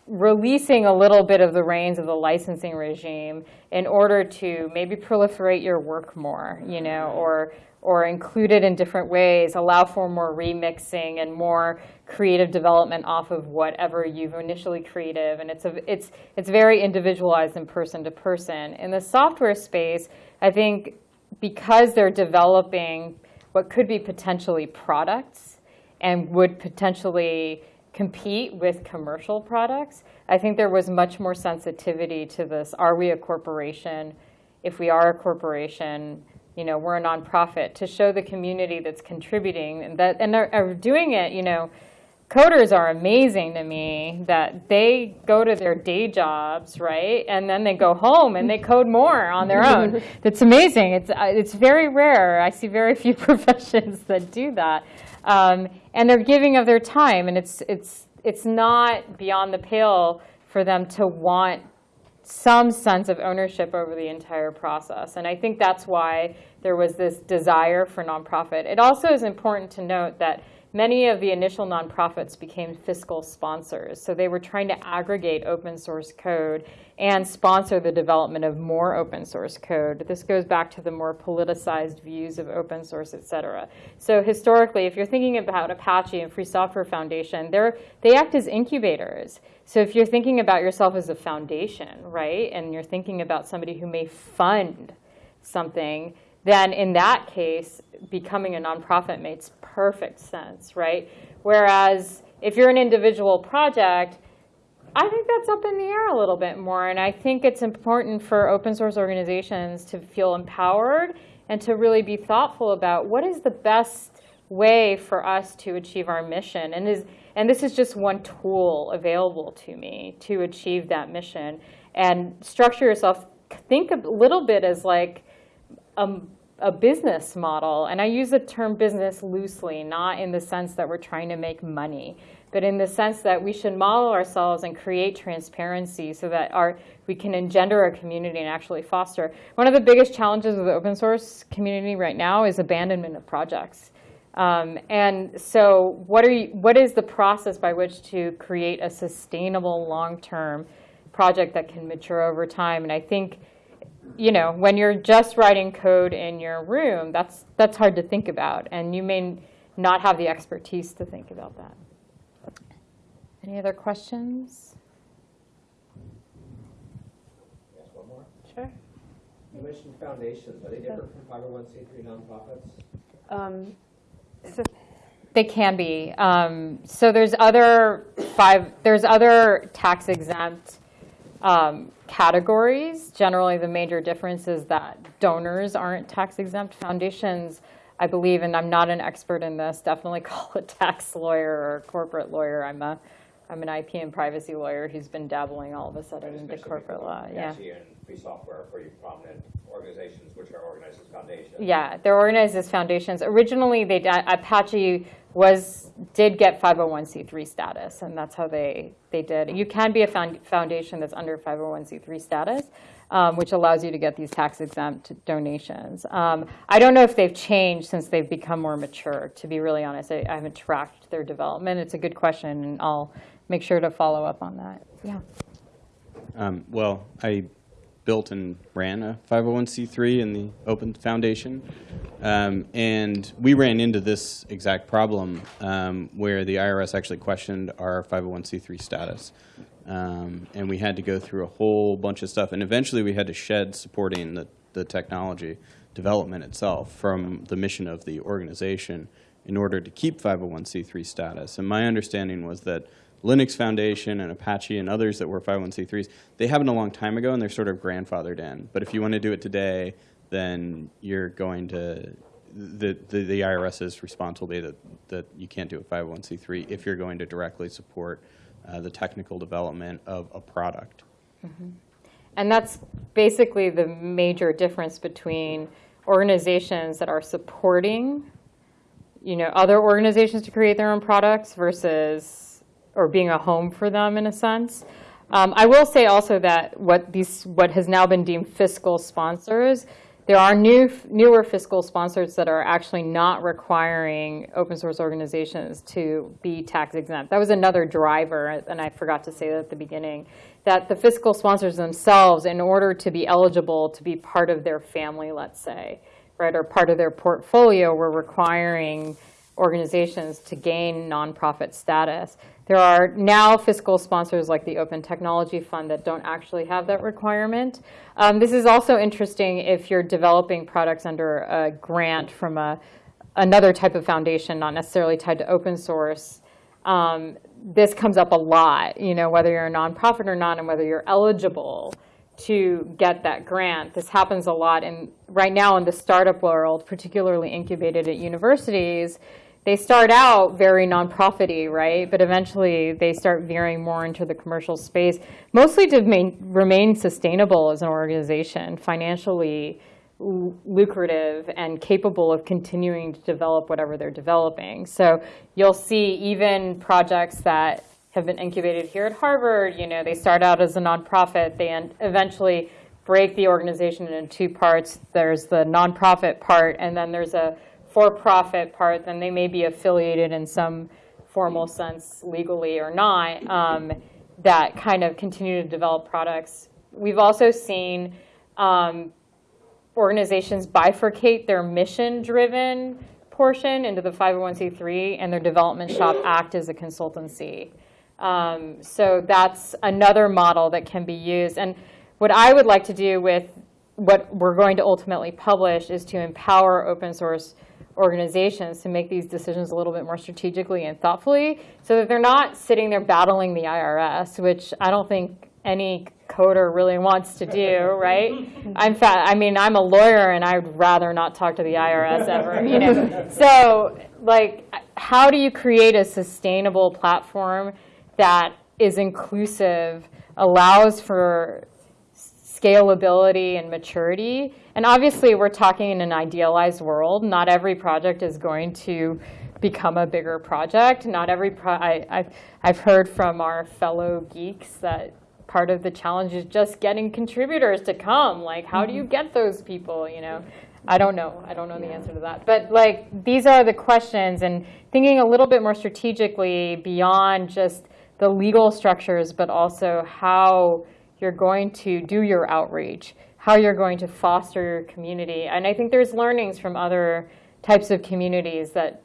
S1: releasing a little bit of the reins of the licensing regime in order to maybe proliferate your work more, you know, or or include it in different ways, allow for more remixing and more creative development off of whatever you've initially creative. And it's a, it's it's very individualized and person to person. In the software space, I think because they're developing what could be potentially products and would potentially compete with commercial products, I think there was much more sensitivity to this. Are we a corporation? If we are a corporation, you know, we're a nonprofit to show the community that's contributing and that and are, are doing it, you know, coders are amazing to me that they go to their day jobs, right? And then they go home and they code more on their own. *laughs* That's amazing. It's, it's very rare. I see very few *laughs* professions that do that. Um, and they're giving of their time, and it's, it's, it's not beyond the pale for them to want some sense of ownership over the entire process. And I think that's why there was this desire for nonprofit. It also is important to note that many of the initial nonprofits became fiscal sponsors. So they were trying to aggregate open source code and sponsor the development of more open source code. This goes back to the more politicized views of open source, et cetera. So historically, if you're thinking about Apache and Free Software Foundation, they act as incubators. So if you're thinking about yourself as a foundation, right, and you're thinking about somebody who may fund something, then in that case, becoming a nonprofit makes perfect sense, right? Whereas if you're an individual project, I think that's up in the air a little bit more. And I think it's important for open source organizations to feel empowered and to really be thoughtful about what is the best way for us to achieve our mission. And, is, and this is just one tool available to me to achieve that mission. And structure yourself, think a little bit as like a a business model. And I use the term business loosely, not in the sense that we're trying to make money, but in the sense that we should model ourselves and create transparency so that our, we can engender a community and actually foster. One of the biggest challenges of the open source community right now is abandonment of projects. Um, and so what, are you, what is the process by which to create a sustainable long-term project that can mature over time? And I think, you know, when you're just writing code in your room, that's, that's hard to think about. And you may not have the expertise to think about that. Any other questions?
S4: Ask one more.
S1: Sure.
S4: You mentioned foundations, are they different from 501c3 nonprofits?
S2: Um,
S1: They can be. Um, so there's other five. There's other tax exempt um, categories. Generally, the major difference is that donors aren't tax exempt. Foundations, I believe, and I'm not an expert in this. Definitely *laughs* call a tax lawyer or a corporate lawyer. I'm a I'm an IP and privacy lawyer who's been dabbling all of a sudden into
S4: Especially
S1: corporate law. Yeah.
S4: Apache and Free Software are pretty prominent organizations which are organized as foundations.
S1: Yeah, they're organized as foundations. Originally, they Apache was did get 501c3 status, and that's how they they did. You can be a found, foundation that's under 501c3 status, um, which allows you to get these tax exempt donations. Um, I don't know if they've changed since they've become more mature. To be really honest, I, I haven't tracked their development. It's a good question, and I'll make sure to follow up on that. Yeah.
S7: Um, well, I built and ran a 501c3 in the Open Foundation. Um, and we ran into this exact problem um, where the IRS actually questioned our 501c3 status. Um, and we had to go through a whole bunch of stuff. And eventually we had to shed supporting the, the technology development itself from the mission of the organization in order to keep 501c3 status. And my understanding was that Linux Foundation and Apache and others that were 501c3s, they happened a long time ago and they're sort of grandfathered in. But if you want to do it today, then you're going to, the, the, the IRS's response will be that, that you can't do a 501c3 if you're going to directly support uh, the technical development of a product.
S1: And that's basically the major difference between organizations that are supporting, you know, other organizations to create their own products versus, or being a home for them in a sense. Um, I will say also that what these, what has now been deemed fiscal sponsors, there are new, newer fiscal sponsors that are actually not requiring open source organizations to be tax exempt. That was another driver, and I forgot to say that at the beginning, that the fiscal sponsors themselves, in order to be eligible to be part of their family, let's say, right, or part of their portfolio, were requiring organizations to gain nonprofit status. There are now fiscal sponsors like the Open Technology Fund that don't actually have that requirement. Um, this is also interesting if you're developing products under a grant from a, another type of foundation, not necessarily tied to open source. Um, this comes up a lot, you know, whether you're a nonprofit or not and whether you're eligible to get that grant. This happens a lot in, right now in the startup world, particularly incubated at universities, they start out very nonprofity, right? But eventually they start veering more into the commercial space, mostly to main, remain sustainable as an organization, financially lucrative and capable of continuing to develop whatever they're developing. So you'll see even projects that have been incubated here at Harvard, you know, they start out as a nonprofit, they eventually break the organization into two parts. There's the nonprofit part, and then there's a for-profit part, then they may be affiliated in some formal sense legally or not, um, that kind of continue to develop products. We've also seen um, organizations bifurcate their mission-driven portion into the 501c3 and their development shop act as a consultancy. Um, so that's another model that can be used. And what I would like to do with what we're going to ultimately publish is to empower open source organizations to make these decisions a little bit more strategically and thoughtfully so that they're not sitting there battling the IRS, which I don't think any coder really wants to do, right? *laughs* I'm fa- I mean, I'm a lawyer and I'd rather not talk to the IRS *laughs* ever, you know. So, like, how do you create a sustainable platform that is inclusive, allows for scalability and maturity. And obviously, we're talking in an idealized world. Not every project is going to become a bigger project. Not every pro- I, I've, I've heard from our fellow geeks that part of the challenge is just getting contributors to come. Like, how do you mm-hmm. get those people? You know, I don't know. I don't know the answer to that. But like, these are the questions, and thinking a little bit more strategically beyond just the legal structures, but also how you're going to do your outreach, how you're going to foster your community. And I think there's learnings from other types of communities that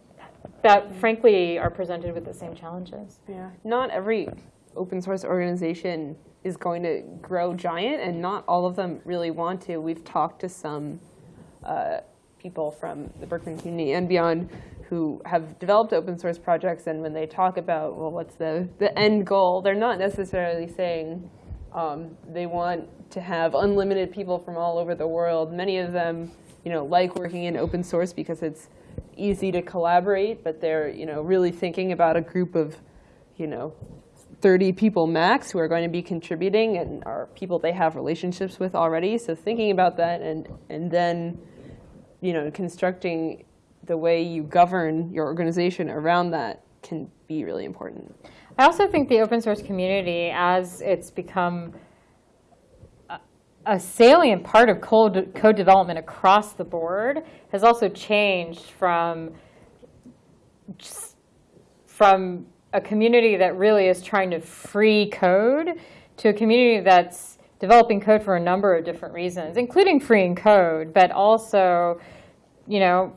S1: that frankly are presented with the same challenges.
S2: Yeah. Not every open source organization is going to grow giant, and not all of them really want to. We've talked to some uh, people from the Berkman community and beyond who have developed open source projects, and when they talk about, well, what's the, the end goal, they're not necessarily saying um, they want to have unlimited people from all over the world. Many of them, you know, like working in open source because it's easy to collaborate, but they're, you know, really thinking about a group of, you know, 30 people max who are going to be contributing and are people they have relationships with already. So thinking about that and, and then, you know, constructing the way you govern your organization around that can be really important.
S1: I also think the open source community, as it's become a- salient part of code, code development across the board, has also changed from from a community that really is trying to free code to a community that's developing code for a number of different reasons, including freeing code, but also, you know,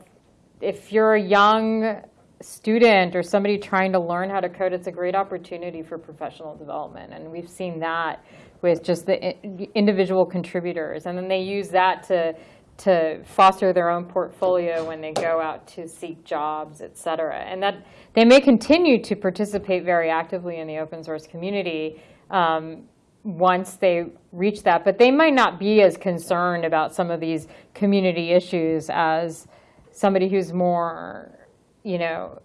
S1: if you're a young student or somebody trying to learn how to code, it's a great opportunity for professional development. And we've seen that with just the individual contributors. And then they use that to, to foster their own portfolio when they go out to seek jobs, et cetera. And that they may continue to participate very actively in the open source community um, once they reach that, but they might not be as concerned about some of these community issues as somebody who's more, you know,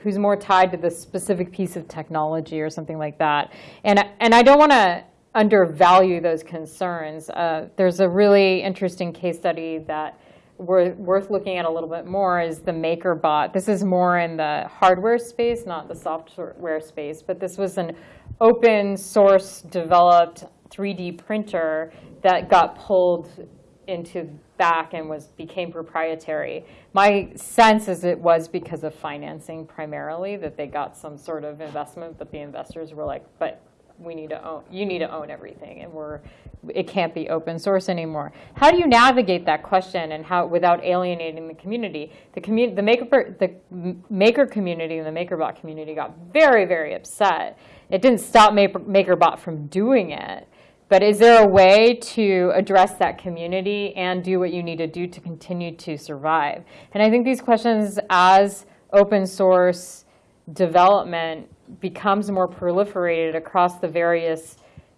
S1: who's more tied to the specific piece of technology or something like that. And, and I don't want to undervalue those concerns. Uh, there's a really interesting case study that we're worth looking at a little bit more is the MakerBot. This is more in the hardware space, not the software space, but this was an open source developed 3D printer that got pulled into back and was became proprietary. My sense is it was because of financing primarily that they got some sort of investment, but the investors were like, but we need to own, you need to own everything, and we're, it can't be open source anymore. How do you navigate that question and how without alienating the community? The community, the maker, the maker community and the MakerBot community got very, very upset. It didn't stop Maker- MakerBot from doing it, but is there a way to address that community and do what you need to do to continue to survive? And I think these questions, as open source development becomes more proliferated across the various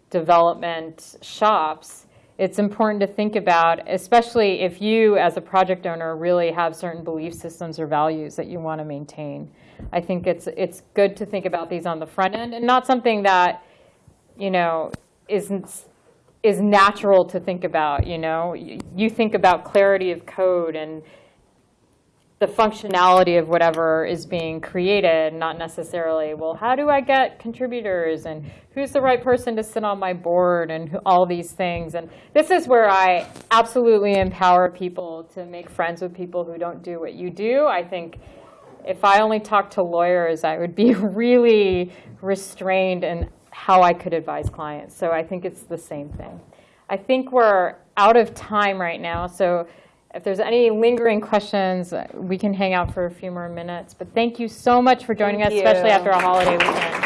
S1: development shops, it's important to think about, especially if you, as a project owner, really have certain belief systems or values that you want to maintain. I think it's it's good to think about these on the front end and not something that, you know, isn't is natural to think about. You know, you, think about clarity of code and the functionality of whatever is being created, not necessarily, well, how do I get contributors and who's the right person to sit on my board and who, all these things. And this is where I absolutely empower people to make friends with people who don't do what you do. I think if I only talked to lawyers, I would be *laughs* really restrained in how I could advise clients. So I think it's the same thing. I think we're out of time right now, so if there's any lingering questions, we can hang out for a few more minutes. But thank you so much for joining
S2: Thank
S1: us, especially after a holiday weekend.